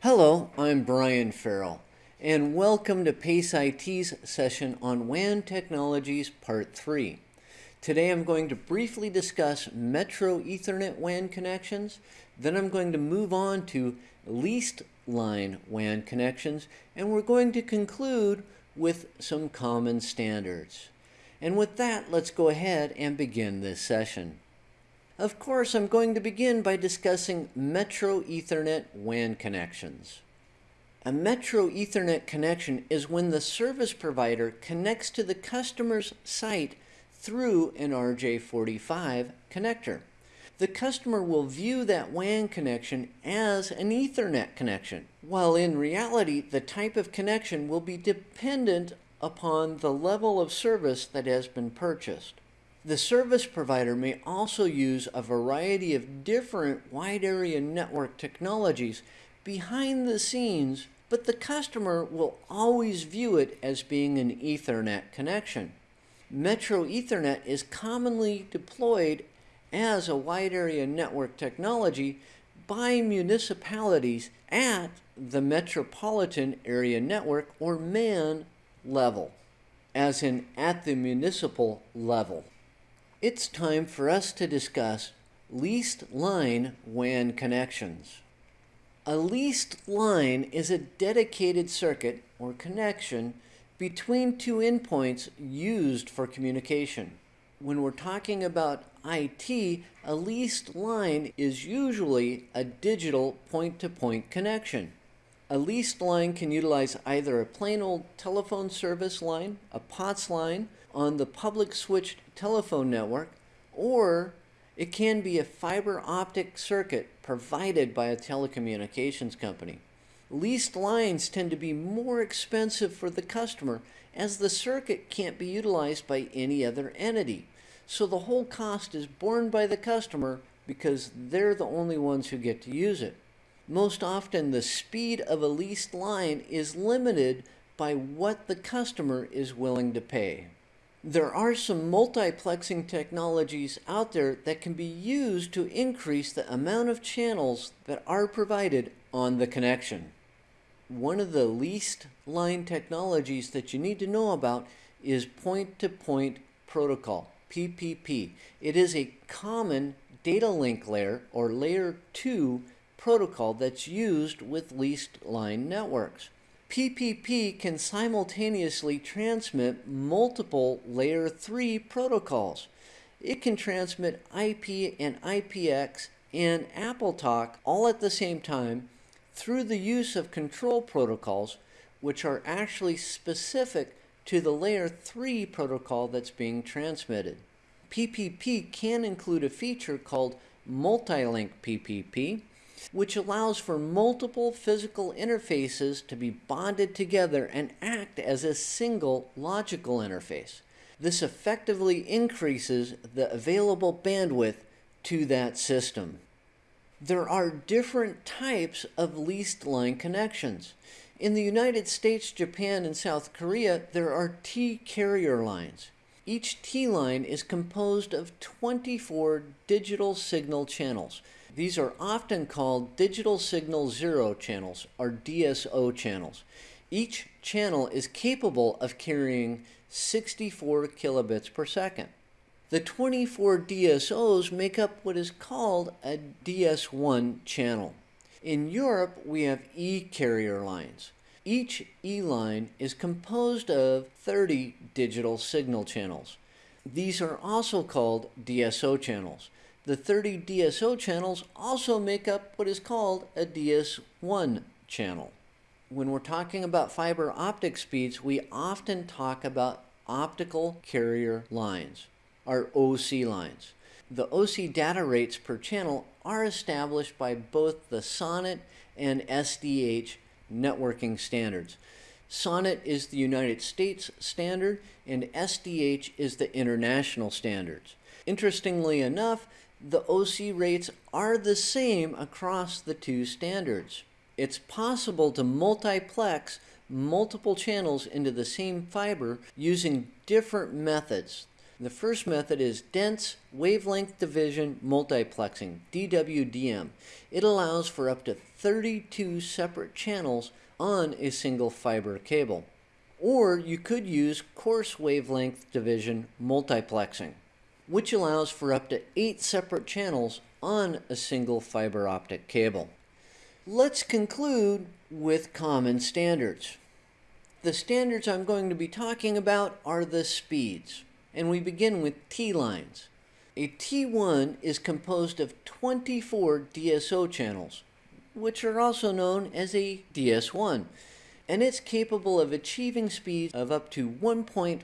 Hello, I'm Brian Farrell, and welcome to PACE IT's session on WAN Technologies Part 3. Today I'm going to briefly discuss Metro Ethernet WAN connections, then I'm going to move on to leased line WAN connections, and we're going to conclude with some common standards. And with that, let's go ahead and begin this session. Of course, I'm going to begin by discussing Metro Ethernet WAN connections. A Metro Ethernet connection is when the service provider connects to the customer's site through an RJ45 connector. The customer will view that WAN connection as an Ethernet connection, while in reality the type of connection will be dependent upon the level of service that has been purchased. The service provider may also use a variety of different wide area network technologies behind the scenes, but the customer will always view it as being an Ethernet connection. Metro Ethernet is commonly deployed as a wide area network technology by municipalities at the metropolitan area network or MAN level, as in at the municipal level. It's time for us to discuss leased line WAN connections. A leased line is a dedicated circuit or connection between two endpoints used for communication. When we're talking about IT, a leased line is usually a digital point-to-point -point connection. A leased line can utilize either a plain old telephone service line, a POTS line, on the public switched telephone network, or it can be a fiber optic circuit provided by a telecommunications company. Leased lines tend to be more expensive for the customer as the circuit can't be utilized by any other entity. So the whole cost is borne by the customer because they're the only ones who get to use it. Most often the speed of a leased line is limited by what the customer is willing to pay. There are some multiplexing technologies out there that can be used to increase the amount of channels that are provided on the connection. One of the leased line technologies that you need to know about is point-to-point -point protocol, PPP. It is a common data link layer or layer 2 protocol that's used with leased line networks. PPP can simultaneously transmit multiple layer 3 protocols. It can transmit IP and IPX and AppleTalk all at the same time through the use of control protocols which are actually specific to the layer 3 protocol that's being transmitted. PPP can include a feature called multi-link PPP which allows for multiple physical interfaces to be bonded together and act as a single logical interface. This effectively increases the available bandwidth to that system. There are different types of leased line connections. In the United States, Japan, and South Korea, there are T carrier lines. Each T line is composed of 24 digital signal channels. These are often called digital signal zero channels or DS0 channels. Each channel is capable of carrying 64 kilobits per second. The 24 DS0s make up what is called a DS1 channel. In Europe, we have E-carrier lines. Each E-line is composed of 30 digital signal channels. These are also called DS0 channels. The 30 DS0 channels also make up what is called a DS1 channel. When we're talking about fiber optic speeds, we often talk about optical carrier lines, or OC lines. The OC data rates per channel are established by both the SONET and SDH networking standards. SONET is the United States standard and SDH is the international standards. Interestingly enough, the OC rates are the same across the two standards. It's possible to multiplex multiple channels into the same fiber using different methods. The first method is dense wavelength division multiplexing, DWDM. It allows for up to 32 separate channels on a single fiber cable. Or you could use coarse wavelength division multiplexing, which allows for up to 8 separate channels on a single fiber optic cable. Let's conclude with common standards. The standards I'm going to be talking about are the speeds and we begin with T-lines. A T1 is composed of 24 DS0 channels, which are also known as a DS1, and it's capable of achieving speeds of up to 1.544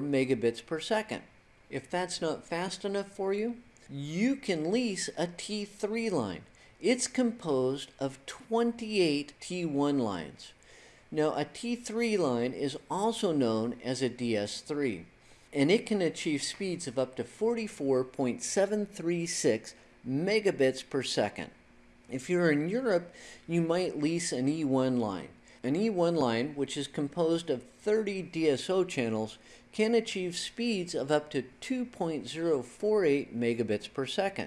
megabits per second. If that's not fast enough for you, you can lease a T3 line. It's composed of 28 T1 lines. Now, a T3 line is also known as a DS3 and it can achieve speeds of up to 44.736 megabits per second. If you're in Europe, you might lease an E1 line. An E1 line, which is composed of 30 DS0 channels, can achieve speeds of up to 2.048 megabits per second.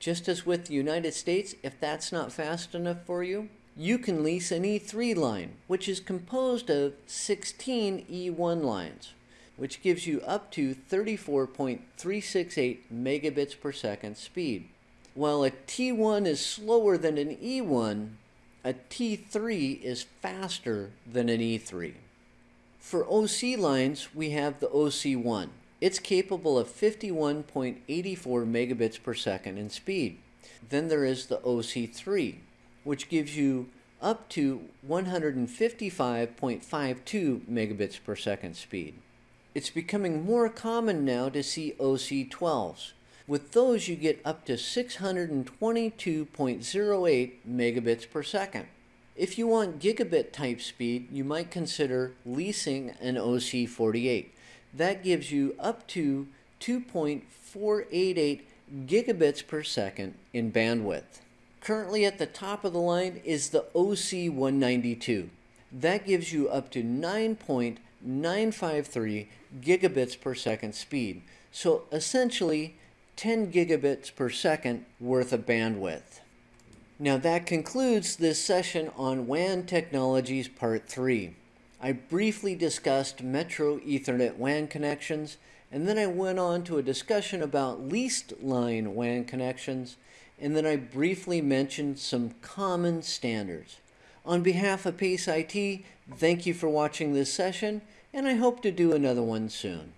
Just as with the United States, if that's not fast enough for you, you can lease an E3 line, which is composed of 16 E1 lines which gives you up to 34.368 megabits per second speed. While a T1 is slower than an E1, a T3 is faster than an E3. For OC lines, we have the OC1. It's capable of 51.84 megabits per second in speed. Then there is the OC3, which gives you up to 155.52 megabits per second speed. It's becoming more common now to see OC12s. With those, you get up to 622.08 megabits per second. If you want gigabit type speed, you might consider leasing an OC48. That gives you up to 2.488 gigabits per second in bandwidth. Currently at the top of the line is the OC192. That gives you up to 9.953 gigabits per second speed. So essentially 10 gigabits per second worth of bandwidth. Now that concludes this session on WAN technologies part 3. I briefly discussed Metro Ethernet WAN connections and then I went on to a discussion about leased line WAN connections and then I briefly mentioned some common standards. On behalf of Pace IT, thank you for watching this session and I hope to do another one soon.